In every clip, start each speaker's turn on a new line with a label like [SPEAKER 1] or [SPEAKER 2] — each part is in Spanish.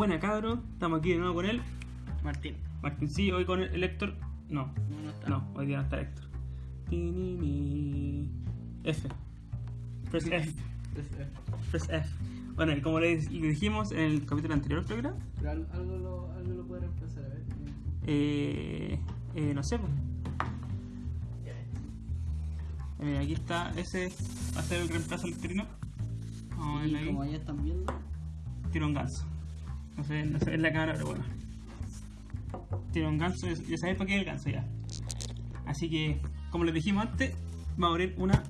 [SPEAKER 1] Buena cabro, estamos aquí de nuevo con él.
[SPEAKER 2] Martín.
[SPEAKER 1] Martín, sí, hoy con el Héctor. No,
[SPEAKER 2] No, no está.
[SPEAKER 1] no, hoy día no está Héctor. Ni, ni. F. Press F. Press F. Bueno, y como le, dijimos en el capítulo anterior, creo que era,
[SPEAKER 2] Pero al- algo lo, algo lo puede reemplazar, a ver.
[SPEAKER 1] eh, eh, no sé, pues. Eh, aquí está, ese va a ser el reemplazo al trino. Vamos a verlo ahí.
[SPEAKER 2] como ya están viendo,
[SPEAKER 1] Tiro un ganso. No sé, no sé en la cámara, pero bueno. Tiro un ganso, ya sabéis para qué es el ganso ya. Así que, como les dijimos antes, vamos a abrir una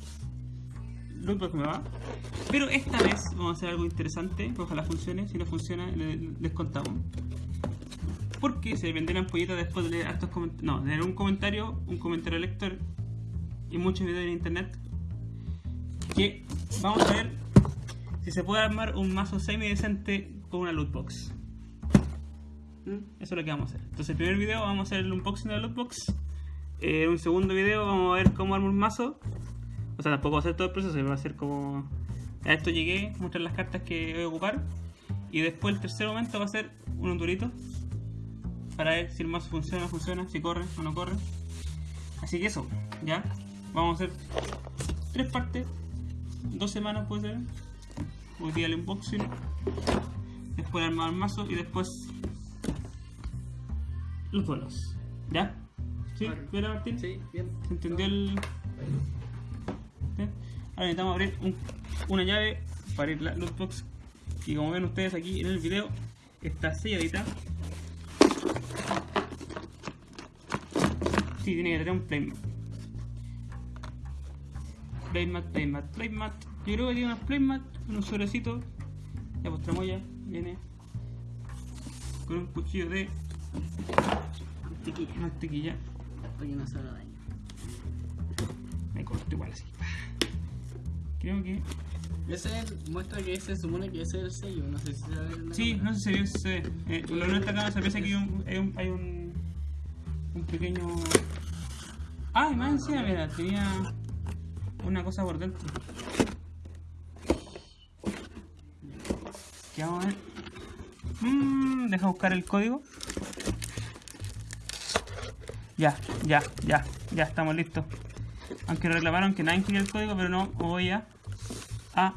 [SPEAKER 1] lootbox nueva. Pero esta vez vamos a hacer algo interesante, ojalá funcione. Si no funciona, le- les contamos. Porque se venderán pollitas después de leer estos comentarios. No, de leer un comentario, un comentario lector y muchos videos en internet. Que vamos a ver si se puede armar un mazo semi decente con una loot box. ¿Mm? Eso es lo que vamos a hacer. Entonces, el primer video vamos a hacer el unboxing de la loot box. Eh, En un segundo video vamos a ver cómo armo un mazo. O sea, tampoco va a ser todo el proceso, va a ser como. A esto llegué, mostrar las cartas que voy a ocupar. Y después, el tercer momento va a ser un durito. Para ver si el mazo funciona o no funciona, si corre o no corre. Así que eso, ya. Vamos a hacer tres partes. Dos semanas puede ser. Hoy día el unboxing. Después armar el mazo y después los duelos. ¿Ya? ¿Sí? ¿Bien, Martín?
[SPEAKER 2] sí, bien.
[SPEAKER 1] ¿Se entendió el...? ¿Sí? Ahora necesitamos abrir un- una llave para abrir la loot box. Y como ven ustedes aquí en el video, está selladita. Sí, tiene que tener un playmat. Playmat, playmat, playmat. Yo creo que tiene unos playmat, unos sobrecitos. Ya pues tramoya viene con un cuchillo de
[SPEAKER 2] Mantequilla.
[SPEAKER 1] mantequilla.
[SPEAKER 2] Para que no se haga daño.
[SPEAKER 1] Me corto igual así. Creo que.
[SPEAKER 2] Ese muestra que ese supone que ese es el sello. No sé si se va a ver en
[SPEAKER 1] Sí,
[SPEAKER 2] cámara.
[SPEAKER 1] no sé si se ve. ve. Eh, lo que no está acá se piensa que hay un, hay un, hay un, un pequeño. Ah, y más encima, mira, tenía una cosa por dentro. ¿Qué vamos a ver? Mmm, deja buscar el código. Ya, ya, ya, ya estamos listos. Aunque reclamaron que nadie quería el código, pero no, voy a. a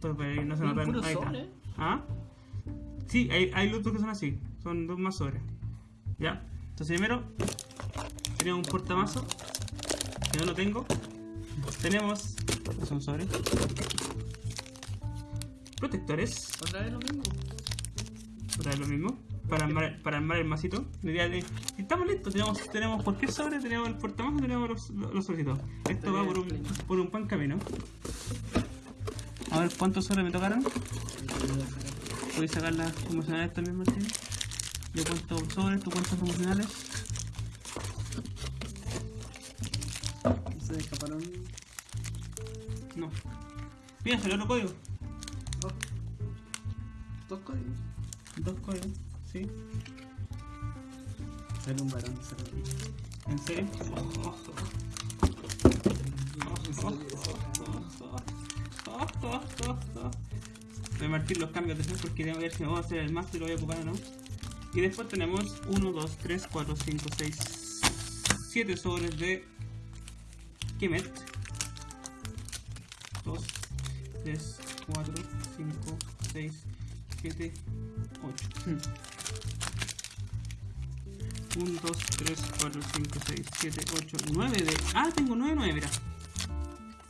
[SPEAKER 1] Pero, pero no se notan.
[SPEAKER 2] puro
[SPEAKER 1] ahí está.
[SPEAKER 2] sobre.
[SPEAKER 1] ¿Ah? Sí, hay, hay loot que son así. Son dos más sobres. Ya. Entonces primero tenemos un portamazo. Que no lo tengo. Tenemos. estos Son sobres. Protectores.
[SPEAKER 2] Otra vez lo mismo.
[SPEAKER 1] Otra vez lo mismo. Para armar, para armar el masito. De. Estamos listos. Tenemos, tenemos cualquier sobre, tenemos el portamazo, tenemos los, los, los sobrecitos. Esto va por un, por un buen camino. A ver cuántos sobres me tocaron. Voy a sacar las promocionales también, Martín. Yo cuento sobres, tú cuentas promocionales. Mira, salió otro código.
[SPEAKER 2] dos, dos códigos.
[SPEAKER 1] Dos códigos, sí.
[SPEAKER 2] Sale un varón, sale un
[SPEAKER 1] ¿En serio? Voy a marcar los cambios de fe porque que ver si me voy a hacer el y lo voy a ocupar o no. Y después tenemos 1, 2, 3, 4, 5, 6, 7 sobres de Kemet. 2, 3, 4, 5, 6, 7, 8. 1, 2, 3, 4, 5, 6, 7, 8, 9 de... Ah, tengo 9, 9, mira.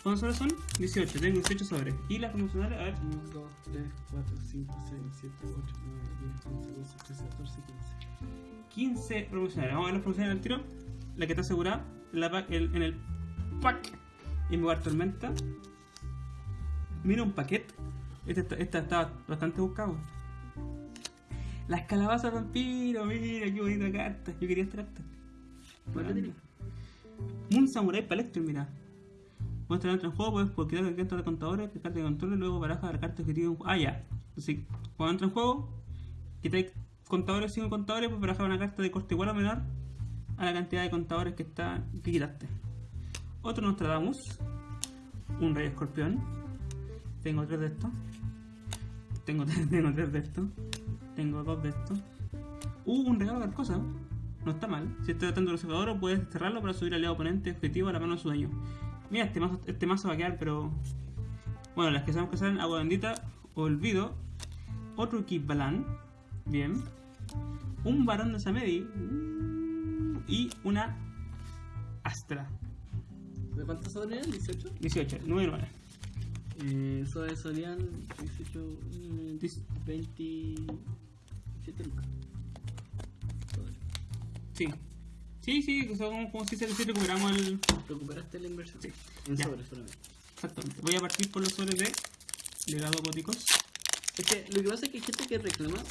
[SPEAKER 1] ¿Cuántos sobres son? 18, tengo 18 sobres. ¿Y las promocionales? A ver.
[SPEAKER 2] 1, 2, 3, 4, 5, 6, 7, 8, 9, 10, 11, 12, 13, 14, 15.
[SPEAKER 1] 15 promocionales. Vamos a ver las promocionales al tiro. La que está asegurada en, la pack- el- en el pack Invocar Tormenta. Mira un paquete. Esta, está- esta está bastante buscado. Las calabazas vampiro, mira qué bonita carta. Yo quería esta carta.
[SPEAKER 2] ¿Cuál la?
[SPEAKER 1] Moon Samurai Palector, mira. Cuando entra en juego, puedes por quitar el carta de contadores, que carta de control y luego baraja la carta objetivo. Ah, ya. Entonces, cuando entra en juego, quitáis contadores sin contadores, pues barajar una carta de coste igual o menor a la cantidad de contadores que está que quitaste. Otro Nostradamus, un Rey Escorpión, Tengo tres de estos. Tengo, tengo tres de estos. Tengo dos de estos. Uh, un regalo de cosa. No está mal. Si estás tratando el oro, puedes desterrarlo para subir al lado oponente objetivo a la mano de su dueño. Mira, este mazo, este mazo va a quedar, pero. Bueno, las que sabemos que salen agua bendita, olvido. Otro Balan. Bien. Un varón de Samedi. Y una Astra.
[SPEAKER 2] ¿De cuántos sobres 18?
[SPEAKER 1] 18, 9 9.
[SPEAKER 2] Eh, eso de Solian 18, mm, 27 lucas.
[SPEAKER 1] Sí. Sí, sí, o sea, como, como si, se, si recuperamos el.
[SPEAKER 2] Recuperaste la inversión.
[SPEAKER 1] Sí.
[SPEAKER 2] En
[SPEAKER 1] Ya.
[SPEAKER 2] sobres solamente.
[SPEAKER 1] Exactamente. Voy a partir por los sobres de legado góticos.
[SPEAKER 2] Es que lo que pasa es que hay gente que reclama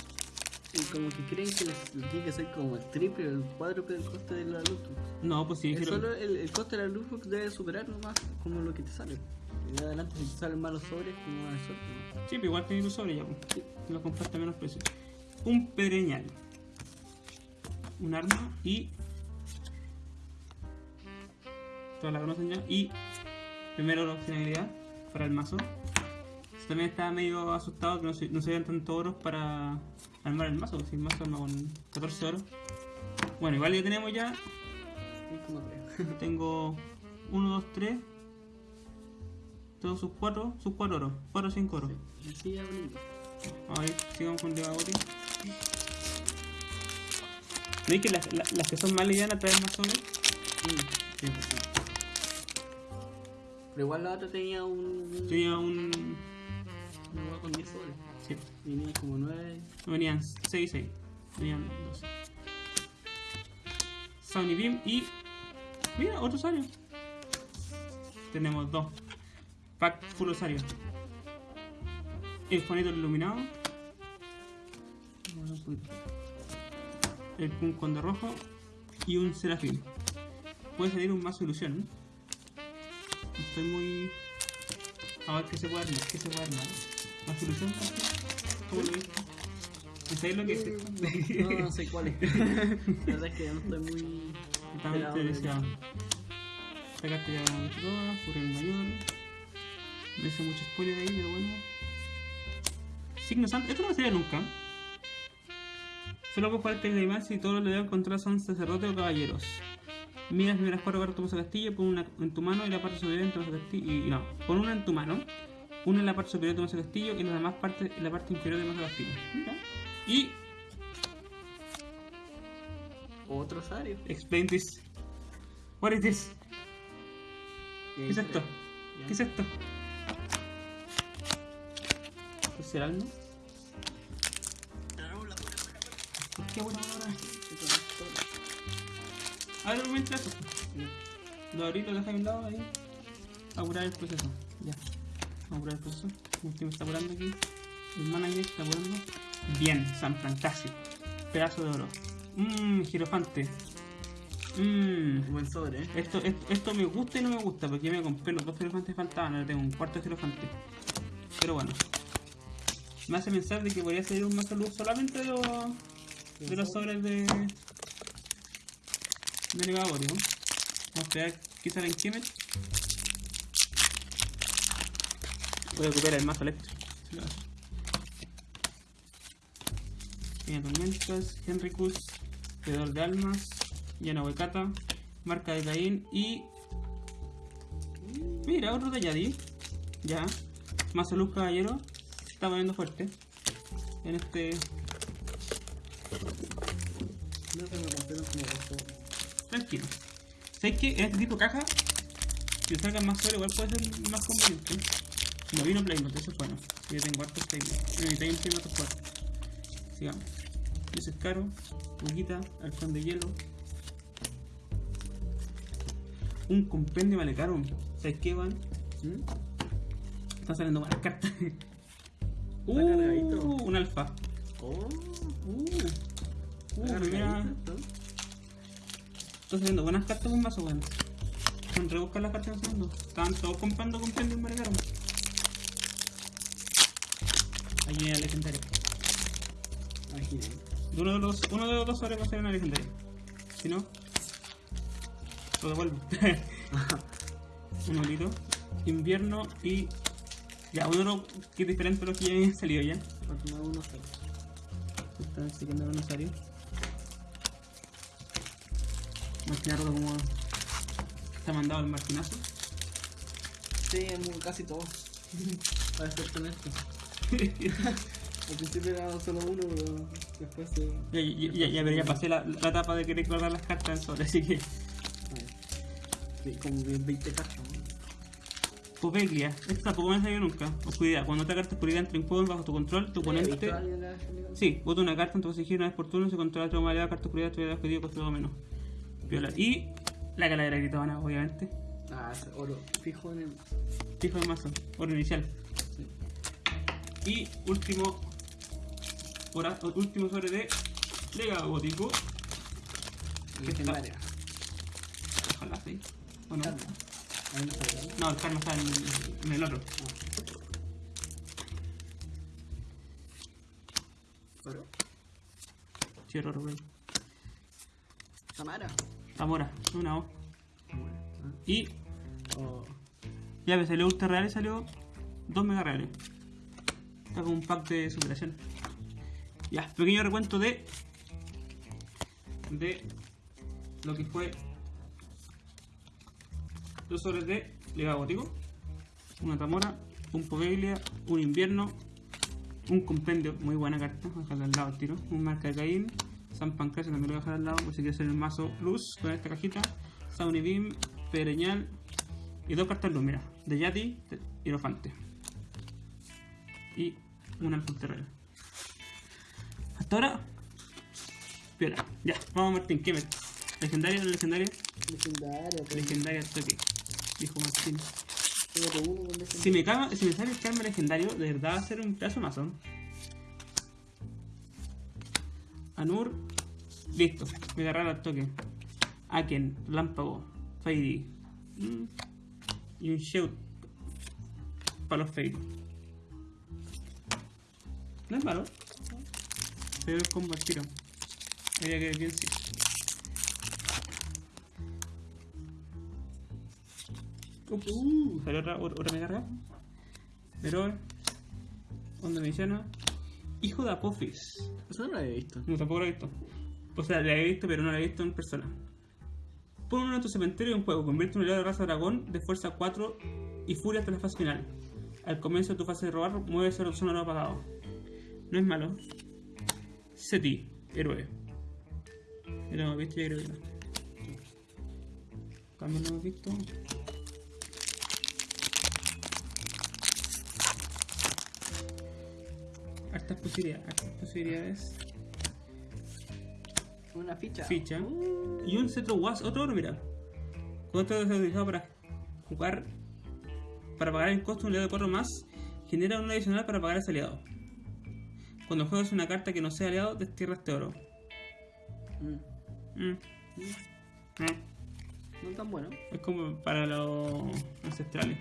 [SPEAKER 2] y como que creen que les tiene que ser como el triple o el cuádruple del coste de la Lootbox.
[SPEAKER 1] No, pues sí, quiero-
[SPEAKER 2] solo el, el coste de la Lootbox debe superar nomás como lo que te sale. Y de adelante si te salen malos sobres, como mala suerte. ¿no?
[SPEAKER 1] Sí, pero igual tenés los sobres ya, pues. Lo compraste a menos precio. Un pereñal. Un arma y. Todas la conocen ya. Y. Primero la finalidad para el mazo. También estaba medio asustado que no se, no se vean tantos oros para armar el mazo. Si el mazo arma con 14 oros. Bueno, igual ya tenemos ya. Tengo 1, 2, 3. Todos sus 4, sus 4 oros. 4 o 5 oros.
[SPEAKER 2] Y así abrimos.
[SPEAKER 1] Vamos a ver, sigamos con Devagori. ¿Veis que las, las, las que son más livianas traen más sobres?
[SPEAKER 2] Mm, sí, sí. Pero igual la otra tenía un.
[SPEAKER 1] Tenía un.
[SPEAKER 2] Un huevo con 10 sobres.
[SPEAKER 1] Sí,
[SPEAKER 2] Tenía como 9.
[SPEAKER 1] venían 6 6. Venían 12. Sony Beam y. Mira, otro Sario. Tenemos dos. Pack full Osario. El Juanito iluminado. Un poquito. El Puncon de rojo. Y un Serafín. Puede salir un mazo ilusión. ¿eh? Estoy muy. A ver qué se puede armar. ¿Qué se puede armar? ¿Más ilusión? ¿Cómo lo viste? ¿Y ¿Sabéis lo que es?
[SPEAKER 2] No, no sé cuál es. La verdad es que no estoy muy. De-
[SPEAKER 1] interesado. Sacaste ya todas, por el mayor. No hice mucho spoiler ahí, pero bueno. Signo Santo, esto no me sale nunca. Solo puedes jugar este animal si todos los deben encontrar son sacerdotes o caballeros. Mira las primeras cuatro cartas de tu castillo, pon una en tu mano y la parte superior en tu mazo castillo. Y, y no, pon una en tu mano, una en la parte superior de mazo castillo y las demás partes en la parte inferior de mazo castillo. Mira. Y
[SPEAKER 2] Otro Sario.
[SPEAKER 1] explain this. What is this? ¿Qué es esto? ¿Qué es esto? ¿Qué será algo? ¿Por qué buena hora? A ver, mientras eso. Lo abrí, lo dejé a un lado ahí. Apurar el proceso. Ya. Vamos a el proceso. Este me está apurando aquí. El manager está apurando. Bien, San Fantástico. Pedazo de oro. Mmm, girofante. Mmm.
[SPEAKER 2] Buen sobre, eh.
[SPEAKER 1] Esto, esto, esto me gusta y no me gusta porque yo me compré los dos girofantes faltaban, ahora tengo un cuarto girofante. Pero bueno. Me hace pensar de que podría salir un mazo luz solamente de los, de los sobres de. de. Vamos a esperar que sale en Kemet. Voy a recuperar el mazo eléctrico. Tiene tormentas, Henricus, Pedor de Almas, Yanahuecata, Marca de Caín y. Mira, otro de Yadi. Ya. Mazo Luz Caballero. Se está poniendo fuerte. En este.
[SPEAKER 2] No compraron como.
[SPEAKER 1] Tranquilo. ¿Sabes que en este tipo caja, si sacan más sobre, igual puede ser más conveniente? No vino Playmat, eso es bueno. Yo tengo hartos Playmat. Necesitáis un Playmat fuerte. Sigamos. Ese es caro. Huguita, halcón de hielo. Un compendio vale caro. ¿Sabes qué, van?
[SPEAKER 2] ¿Mm?
[SPEAKER 1] Están saliendo buenas cartas. Uh, un alfa.
[SPEAKER 2] Oh,
[SPEAKER 1] Uh, uh,
[SPEAKER 2] ¿no?
[SPEAKER 1] Están saliendo buenas cartas con mazo, bueno. Son rebuscar las cartas que están saliendo. Estaban todos comprando compendio en Marecaro. Ahí viene. De Uno de los, uno de los dos sobres va a ser una legendaria. Si no, lo devuelvo. un olito. Invierno y Ya, uno que es diferente a los que ya habían salido ya.
[SPEAKER 2] Porque no uno.
[SPEAKER 1] Está el usuario. Más claro como está mandado el martinazo.
[SPEAKER 2] Sí, casi todo. Para ser honesto. Al principio era solo uno, pero después se.
[SPEAKER 1] Ya, ya, ya, ya, pero ya pasé la, la etapa de querer guardar las cartas en sobre, así que.
[SPEAKER 2] Como bien 20 cartas. ¿no?
[SPEAKER 1] Popeglia, esta tampoco me ha salido nunca. Oscuridad, cuando otra carta oscuridad entra en juego bajo tu control, tu
[SPEAKER 2] ¿He
[SPEAKER 1] oponente. Sí, vota una carta en tu posición una vez por turno, se controla tu modalidad, carta oscuridad, tu objetivo coste todo menos. Viola. Y la calavera gritona, obviamente.
[SPEAKER 2] Ah, oro. Fijo en el.
[SPEAKER 1] Fijo de mazo, oro inicial.
[SPEAKER 2] Sí.
[SPEAKER 1] Y último. Hora, último sobre de legado gótico.
[SPEAKER 2] Legendaria.
[SPEAKER 1] Ojalá sí. ¿O no?
[SPEAKER 2] No
[SPEAKER 1] el karma está en, en el otro.
[SPEAKER 2] Oro.
[SPEAKER 1] Sí, error, güey.
[SPEAKER 2] Tamara.
[SPEAKER 1] Zamora, una O. Y
[SPEAKER 2] Oh.
[SPEAKER 1] ya me salió ultra real y salió dos mega reales. Está con un pack de superación. Ya, pequeño recuento de. de lo que fue. Dos sobres de legado gótico. Una Tamora, un Poveglia, un invierno, un compendio, muy buena carta, voy a dejarla al lado al tiro, un marca de Caín, San Pancracio también lo voy a dejar al lado, por si quiere hacer el mazo luz con esta cajita, Sauni Beam, Pereñal y dos cartas luz, mira, de Yati, de Hierofante. Y una al terreno. Hasta ahora, piola. Ya, vamos Martín, ¿qué metes? ¿Legendaria o no legendaria?
[SPEAKER 2] Legendaria. pues.
[SPEAKER 1] Legendaria al toque, dijo Martín. Si me, si me sale el karma legendario, de verdad va a ser un pedazo mazo. Anur, listo, me agarrar al toque. Aken, Lámpago, Fairy. mm, y un Shout para los Fairy. No es malo. Pero es combo al tiro. Habría que bien sí. Uh, salió otra, otra mega rara. Pero, onda mediana. Hijo de Apophis.
[SPEAKER 2] Eso no lo había visto.
[SPEAKER 1] No, tampoco lo he visto. O sea, la he visto, pero no la he visto en persona. Pon uno en tu cementerio en juego. Convierte un aliado de raza dragón de fuerza 4 y furia hasta la fase final. Al comienzo de tu fase de robar, mueve esa opción no apagado. No es malo. Seti, héroe. Ya lo hemos visto, ya creo que no. Cambio no hemos visto. Hartas posibilidades, hartas posibilidades.
[SPEAKER 2] Una ficha.
[SPEAKER 1] Ficha.
[SPEAKER 2] Uh,
[SPEAKER 1] Y un cetro was, otro oro, mira. Esto es utilizado para jugar, para pagar el costo de un aliado de 4 más, genera un adicional para pagar a ese aliado. Cuando juegas una carta que no sea aliado, destierra este oro.
[SPEAKER 2] mm,
[SPEAKER 1] Mm. Eh,
[SPEAKER 2] No tan bueno.
[SPEAKER 1] Es como para los ancestrales.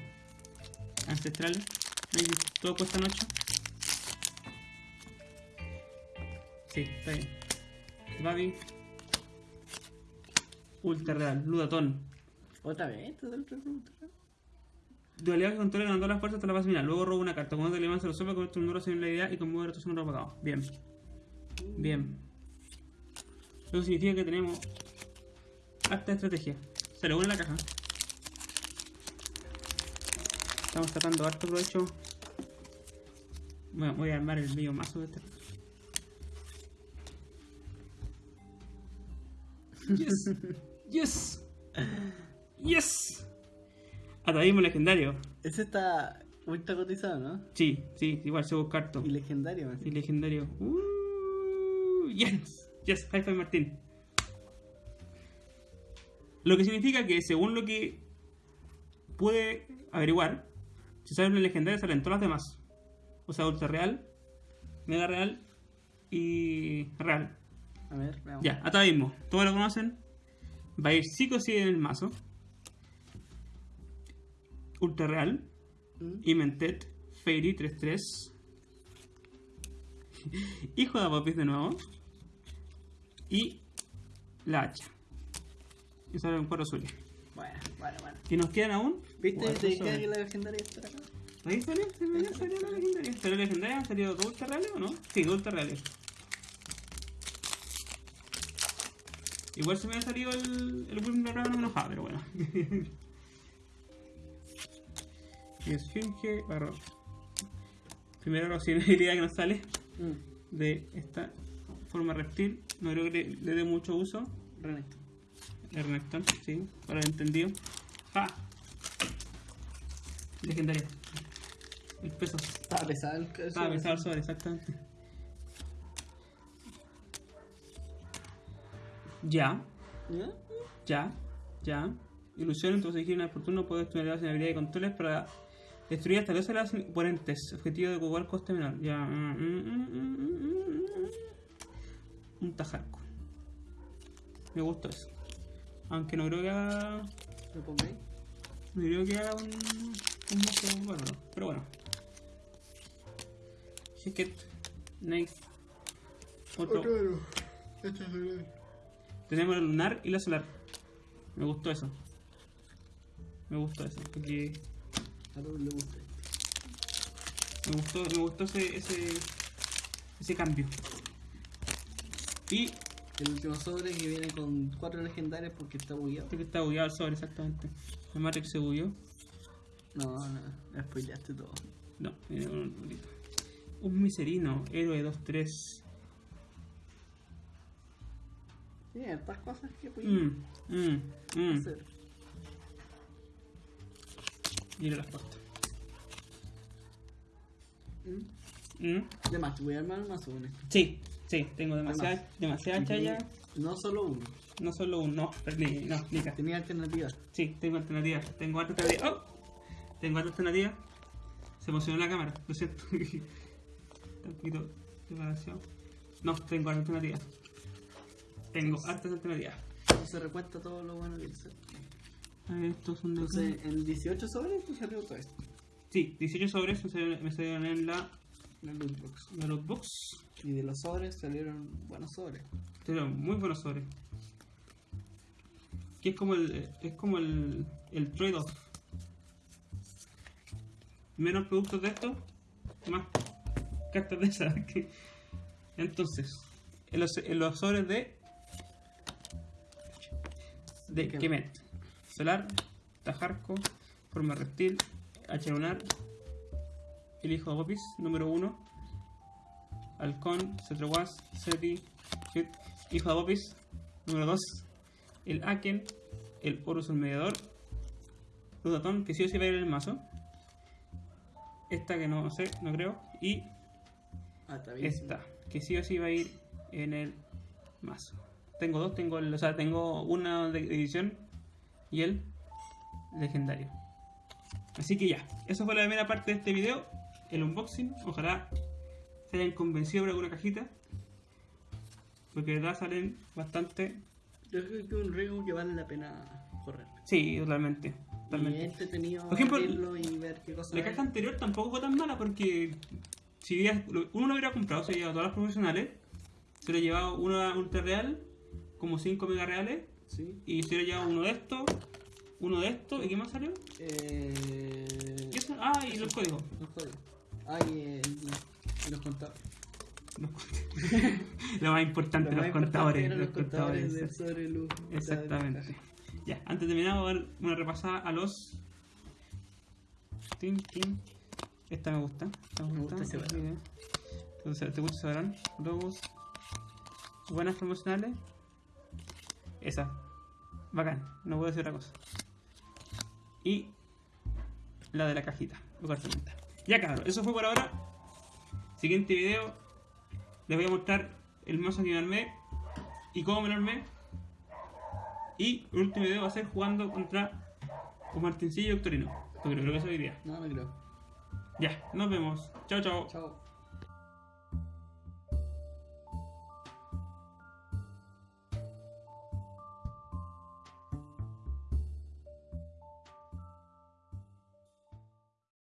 [SPEAKER 1] Ancestrales. Todo cuesta 8. Sí, está bien. Babi. Ultra real. Ludatón.
[SPEAKER 2] Otra vez, esto del otro ruta.
[SPEAKER 1] Dualidad que controla ganando las fuerzas hasta la fase final. Luego roba una carta. Cuando te levantas lo sopla, convierte un duro sin la idea y conmueve otro segundo apagado. Bien. Bien. Eso significa que tenemos harta estrategia. Se le une la caja. Estamos sacando harto provecho. Bueno, voy a armar el medio mazo de este. Yes. Yes. Yes. Atavismo legendario.
[SPEAKER 2] Ese está ultra cotizado, ¿no?
[SPEAKER 1] Sí, sí, igual se busca harto.
[SPEAKER 2] Y legendario, me
[SPEAKER 1] Y legendario. Uh, yes. Yes, high five Martín. Lo que significa que según lo que pude averiguar, si sale una legendaria salen todas las demás. O sea, ultra real, mega real y real.
[SPEAKER 2] A ver, veamos.
[SPEAKER 1] Ya, atavismo. Todos lo conocen. Va a ir sí o sí en el mazo. Ultra real.
[SPEAKER 2] Mm.
[SPEAKER 1] Imentet, Fairy 3-3. Hijo de Apopis de nuevo. Y la hacha. Y sale un cuadro azul.
[SPEAKER 2] Bueno, bueno, bueno.
[SPEAKER 1] ¿Y nos quedan aún?
[SPEAKER 2] ¿Viste?
[SPEAKER 1] Cuatro
[SPEAKER 2] ¿Te queda que la legendaria está acá?
[SPEAKER 1] Ahí salió, se me salió la legendaria. ¿Salió la legendaria? ¿Han salido dos ultra reales o no? Sí, dos ultra reales. Igual se me ha salido el, el Wim enojaba, pero bueno. y Esfinge, barro. Primero la posibilidad que nos sale
[SPEAKER 2] Mm.
[SPEAKER 1] de esta forma reptil. No creo que le, le dé mucho uso.
[SPEAKER 2] Renekton.
[SPEAKER 1] Renekton, sí, para el entendido. ¡Ja! Legendaria. El peso.
[SPEAKER 2] Estaba pesado el el
[SPEAKER 1] Estaba
[SPEAKER 2] sobre.
[SPEAKER 1] pesado el sobre, exactamente. Ya,
[SPEAKER 2] ¿Ya?
[SPEAKER 1] ya, ya. Ilusión, entonces elegir una oportuno puede estudiar la habilidad de controles para destruir hasta dos los oponentes. Objetivo de igual coste menor. Ya. mm, mm, mm. Un tajarco. Me gustó eso. Aunque no creo que haga.
[SPEAKER 2] ¿Lo pongo ahí?
[SPEAKER 1] No creo que haga un. un mozo bárbaro. Pero bueno. Hicket. Nice. Otro.
[SPEAKER 2] Este es el
[SPEAKER 1] Tenemos la lunar y la solar. Me gustó eso. Me gustó eso. Porque
[SPEAKER 2] A todos les gusta.
[SPEAKER 1] me gustó, me gustó ese, ese, ese cambio. Y
[SPEAKER 2] El último sobre que viene con cuatro legendarias porque está bugueado.
[SPEAKER 1] este que está bugueado el sobre exactamente. El Matrix se bugueó.
[SPEAKER 2] No, no, me spoileaste todo.
[SPEAKER 1] No, con un. Un miserino, héroe 2-3.
[SPEAKER 2] Sí, estas cosas que voy
[SPEAKER 1] mmm,
[SPEAKER 2] a
[SPEAKER 1] mmm.
[SPEAKER 2] hacer.
[SPEAKER 1] Mira las pastas.
[SPEAKER 2] ¿Mm?
[SPEAKER 1] Mm.
[SPEAKER 2] Además, a armar más esto.
[SPEAKER 1] Sí, sí, tengo demasiada, demasiada
[SPEAKER 2] Y
[SPEAKER 1] chaya.
[SPEAKER 2] No solo uno.
[SPEAKER 1] No solo un no, ni, no, ni
[SPEAKER 2] Tenía alternativas.
[SPEAKER 1] Sí, tengo alternativas. Tengo otra alternativa. ¡Oh! Tengo otra alternativa. Se emocionó la cámara, lo siento. Un poquito desbalanceado. No, tengo otra alternativa. Tengo hartas alternativas.
[SPEAKER 2] No se recuenta todo lo bueno que hice.
[SPEAKER 1] Estos son de.
[SPEAKER 2] Entonces, en 18 sobres te salió todo esto.
[SPEAKER 1] Sí, 18 sobres me salieron, me salieron en la,
[SPEAKER 2] loot box.
[SPEAKER 1] la loot box.
[SPEAKER 2] Y de los sobres salieron buenos sobres.
[SPEAKER 1] Salieron muy buenos sobres. Que es como el. Es como el. El trade-off. Menos productos de estos, más cartas de esas. que- Entonces, en los, en los sobres de. De
[SPEAKER 2] Kemet.
[SPEAKER 1] Solar, Tajarco, Forma Reptil, H lunar, el hijo de Gopis, número 1, Halcón, Cetrowas, Seti, Hit, hijo de Gopis, número 2, el Aken, el Horus el mediador, Ludatón, que sí o sí va a ir en el mazo, esta que no sé, no creo, y
[SPEAKER 2] Ah,
[SPEAKER 1] esta, que sí o sí va a ir en el mazo. Tengo dos, tengo el, o sea, tengo una de edición y el legendario. Así que ya, eso fue la primera parte de este video, el unboxing. Ojalá se hayan convencido por alguna cajita. Porque de verdad salen bastante.
[SPEAKER 2] Yo creo que un riesgo que vale la pena correr.
[SPEAKER 1] Sí, totalmente. Totalmente.
[SPEAKER 2] entretenido
[SPEAKER 1] Por ejemplo,
[SPEAKER 2] y ver qué cosas
[SPEAKER 1] La caja anterior tampoco fue tan mala porque si uno lo hubiera comprado, se hubiera llevado todas las profesionales, se hubiera llevado una ultra real, como 5 mega reales,
[SPEAKER 2] Sí.
[SPEAKER 1] y se llevado uno de estos, uno de estos, ¿y qué más salió?
[SPEAKER 2] Eh...
[SPEAKER 1] ¿Y eso? Ah, y los códigos.
[SPEAKER 2] Los códigos. Ay, eh, y los contadores.
[SPEAKER 1] Los contadores. Lo más importante,
[SPEAKER 2] Lo
[SPEAKER 1] los
[SPEAKER 2] más importante
[SPEAKER 1] contadores. Los contadores.
[SPEAKER 2] sobre luz.
[SPEAKER 1] Exactamente. Ya, antes de terminar, vamos a dar una repasada a los. Esta me gusta. Esta me
[SPEAKER 2] Me
[SPEAKER 1] gusta.
[SPEAKER 2] gusta
[SPEAKER 1] esta idea. Entonces, ¿te gusta ese varón? Logos. Buenas promocionales. Esa. Bacán. No puedo decir otra cosa. Y la de la cajita. Lugar. Ya cabrón, eso fue por ahora. Siguiente video. Les voy a mostrar el mazo que me armé y cómo me lo armé. Y el último video va a ser jugando contra con Martincillo y Octorino. Porque creo que eso hoy día.
[SPEAKER 2] No, no creo.
[SPEAKER 1] Ya, nos vemos. Chao, chao.
[SPEAKER 2] Chao.